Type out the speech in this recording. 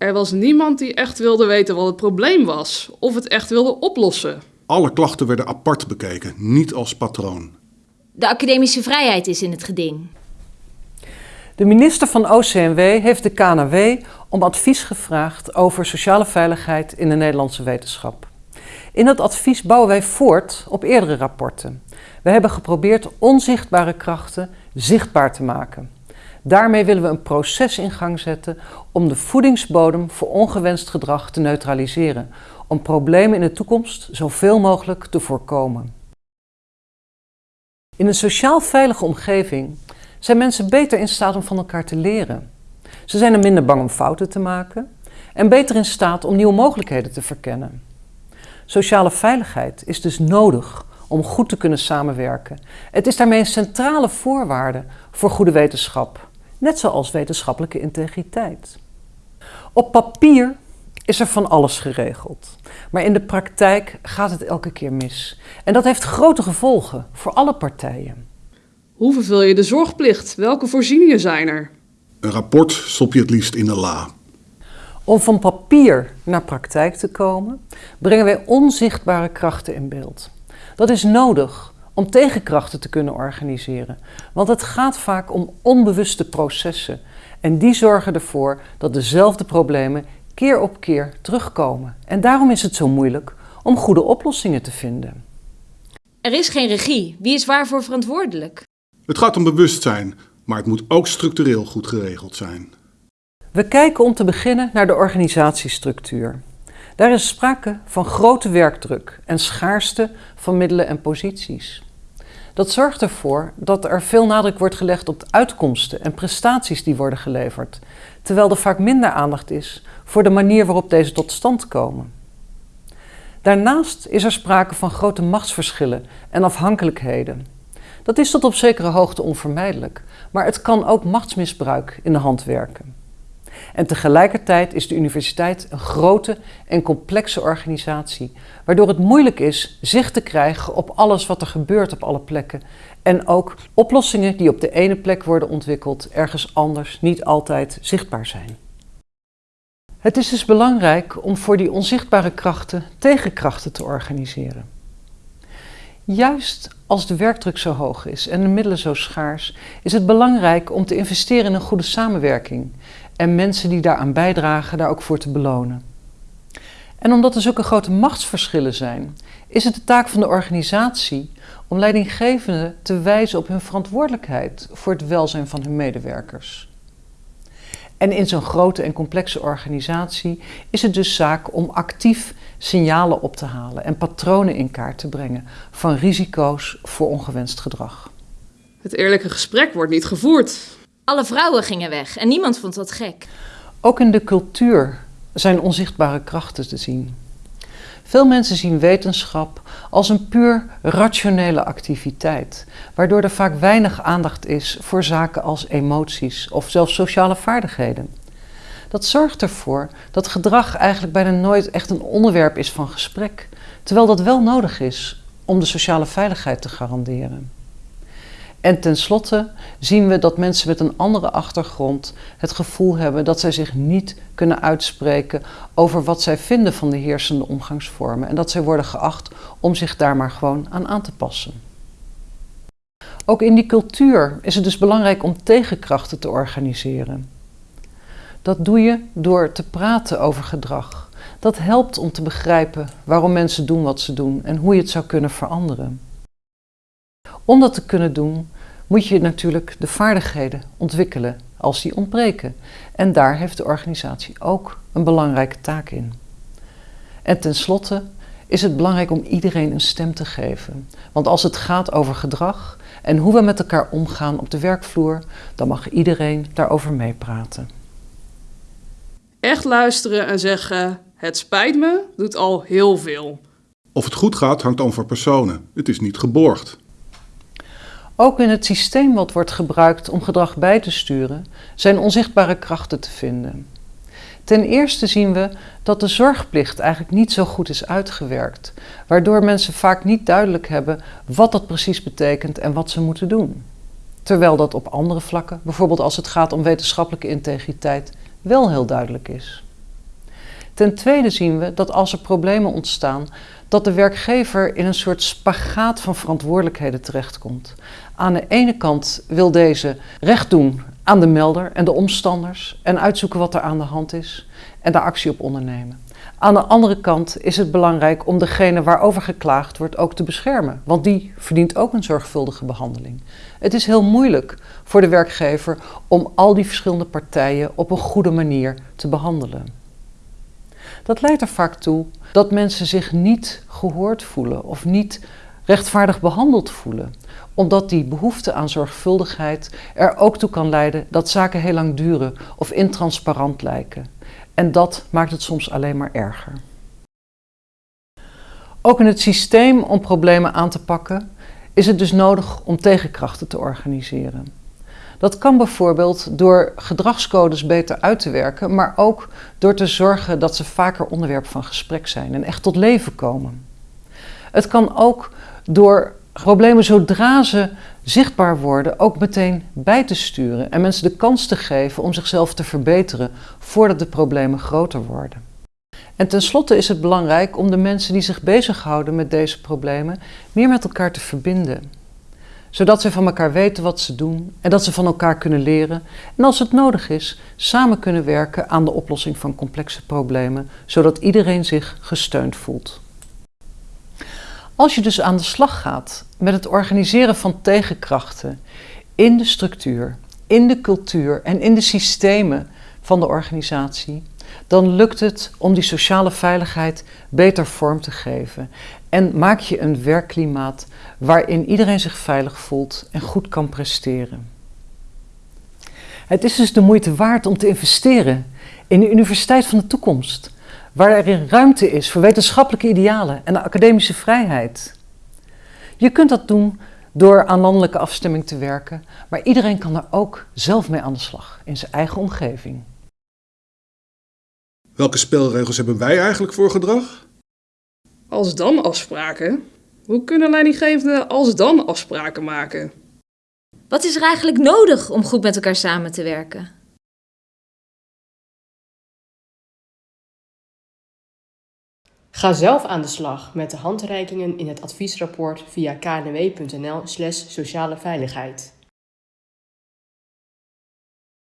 Er was niemand die echt wilde weten wat het probleem was of het echt wilde oplossen. Alle klachten werden apart bekeken, niet als patroon. De academische vrijheid is in het geding. De minister van OCMW heeft de KNW om advies gevraagd over sociale veiligheid in de Nederlandse wetenschap. In dat advies bouwen wij voort op eerdere rapporten. We hebben geprobeerd onzichtbare krachten zichtbaar te maken. Daarmee willen we een proces in gang zetten om de voedingsbodem voor ongewenst gedrag te neutraliseren, om problemen in de toekomst zoveel mogelijk te voorkomen. In een sociaal veilige omgeving zijn mensen beter in staat om van elkaar te leren. Ze zijn er minder bang om fouten te maken en beter in staat om nieuwe mogelijkheden te verkennen. Sociale veiligheid is dus nodig om goed te kunnen samenwerken. Het is daarmee een centrale voorwaarde voor goede wetenschap, net zoals wetenschappelijke integriteit. Op papier is er van alles geregeld, maar in de praktijk gaat het elke keer mis. En dat heeft grote gevolgen voor alle partijen. Hoe vervul je de zorgplicht? Welke voorzieningen zijn er? Een rapport stop je het liefst in de la. Om van papier naar praktijk te komen, brengen wij onzichtbare krachten in beeld. Dat is nodig om tegenkrachten te kunnen organiseren, want het gaat vaak om onbewuste processen en die zorgen ervoor dat dezelfde problemen keer op keer terugkomen. En daarom is het zo moeilijk om goede oplossingen te vinden. Er is geen regie. Wie is waarvoor verantwoordelijk? Het gaat om bewustzijn, maar het moet ook structureel goed geregeld zijn. We kijken om te beginnen naar de organisatiestructuur. Daar is sprake van grote werkdruk en schaarste van middelen en posities. Dat zorgt ervoor dat er veel nadruk wordt gelegd op de uitkomsten en prestaties die worden geleverd, terwijl er vaak minder aandacht is voor de manier waarop deze tot stand komen. Daarnaast is er sprake van grote machtsverschillen en afhankelijkheden. Dat is tot op zekere hoogte onvermijdelijk, maar het kan ook machtsmisbruik in de hand werken. En tegelijkertijd is de universiteit een grote en complexe organisatie, waardoor het moeilijk is zicht te krijgen op alles wat er gebeurt op alle plekken. En ook oplossingen die op de ene plek worden ontwikkeld, ergens anders niet altijd zichtbaar zijn. Het is dus belangrijk om voor die onzichtbare krachten tegenkrachten te organiseren. Juist als de werkdruk zo hoog is en de middelen zo schaars, is het belangrijk om te investeren in een goede samenwerking en mensen die daaraan bijdragen daar ook voor te belonen. En omdat er zulke grote machtsverschillen zijn, is het de taak van de organisatie om leidinggevenden te wijzen op hun verantwoordelijkheid voor het welzijn van hun medewerkers. En in zo'n grote en complexe organisatie is het dus zaak om actief signalen op te halen en patronen in kaart te brengen van risico's voor ongewenst gedrag. Het eerlijke gesprek wordt niet gevoerd. Alle vrouwen gingen weg en niemand vond dat gek. Ook in de cultuur zijn onzichtbare krachten te zien. Veel mensen zien wetenschap als een puur rationele activiteit, waardoor er vaak weinig aandacht is voor zaken als emoties of zelfs sociale vaardigheden. Dat zorgt ervoor dat gedrag eigenlijk bijna nooit echt een onderwerp is van gesprek, terwijl dat wel nodig is om de sociale veiligheid te garanderen. En tenslotte zien we dat mensen met een andere achtergrond het gevoel hebben dat zij zich niet kunnen uitspreken over wat zij vinden van de heersende omgangsvormen en dat zij worden geacht om zich daar maar gewoon aan aan te passen. Ook in die cultuur is het dus belangrijk om tegenkrachten te organiseren. Dat doe je door te praten over gedrag. Dat helpt om te begrijpen waarom mensen doen wat ze doen en hoe je het zou kunnen veranderen. Om dat te kunnen doen, moet je natuurlijk de vaardigheden ontwikkelen als die ontbreken. En daar heeft de organisatie ook een belangrijke taak in. En tenslotte is het belangrijk om iedereen een stem te geven. Want als het gaat over gedrag en hoe we met elkaar omgaan op de werkvloer, dan mag iedereen daarover meepraten. Echt luisteren en zeggen: Het spijt me, doet al heel veel. Of het goed gaat hangt over personen. Het is niet geborgd. Ook in het systeem wat wordt gebruikt om gedrag bij te sturen, zijn onzichtbare krachten te vinden. Ten eerste zien we dat de zorgplicht eigenlijk niet zo goed is uitgewerkt, waardoor mensen vaak niet duidelijk hebben wat dat precies betekent en wat ze moeten doen. Terwijl dat op andere vlakken, bijvoorbeeld als het gaat om wetenschappelijke integriteit, wel heel duidelijk is. Ten tweede zien we dat als er problemen ontstaan, dat de werkgever in een soort spagaat van verantwoordelijkheden terechtkomt. Aan de ene kant wil deze recht doen aan de melder en de omstanders en uitzoeken wat er aan de hand is en daar actie op ondernemen. Aan de andere kant is het belangrijk om degene waarover geklaagd wordt ook te beschermen, want die verdient ook een zorgvuldige behandeling. Het is heel moeilijk voor de werkgever om al die verschillende partijen op een goede manier te behandelen. Dat leidt er vaak toe dat mensen zich niet gehoord voelen of niet rechtvaardig behandeld voelen, omdat die behoefte aan zorgvuldigheid er ook toe kan leiden dat zaken heel lang duren of intransparant lijken. En dat maakt het soms alleen maar erger. Ook in het systeem om problemen aan te pakken is het dus nodig om tegenkrachten te organiseren. Dat kan bijvoorbeeld door gedragscodes beter uit te werken, maar ook door te zorgen dat ze vaker onderwerp van gesprek zijn en echt tot leven komen. Het kan ook door problemen zodra ze zichtbaar worden ook meteen bij te sturen en mensen de kans te geven om zichzelf te verbeteren voordat de problemen groter worden. En tenslotte is het belangrijk om de mensen die zich bezighouden met deze problemen meer met elkaar te verbinden. Zodat ze van elkaar weten wat ze doen en dat ze van elkaar kunnen leren en als het nodig is, samen kunnen werken aan de oplossing van complexe problemen, zodat iedereen zich gesteund voelt. Als je dus aan de slag gaat met het organiseren van tegenkrachten in de structuur, in de cultuur en in de systemen van de organisatie, dan lukt het om die sociale veiligheid beter vorm te geven. En maak je een werkklimaat waarin iedereen zich veilig voelt en goed kan presteren. Het is dus de moeite waard om te investeren in de universiteit van de toekomst waar er ruimte is voor wetenschappelijke idealen en de academische vrijheid. Je kunt dat doen door aan landelijke afstemming te werken, maar iedereen kan er ook zelf mee aan de slag in zijn eigen omgeving. Welke spelregels hebben wij eigenlijk voor gedrag? Als dan afspraken? Hoe kunnen leidinggevenden als dan afspraken maken? Wat is er eigenlijk nodig om goed met elkaar samen te werken? Ga zelf aan de slag met de handreikingen in het adviesrapport via knw.nl/sociale veiligheid.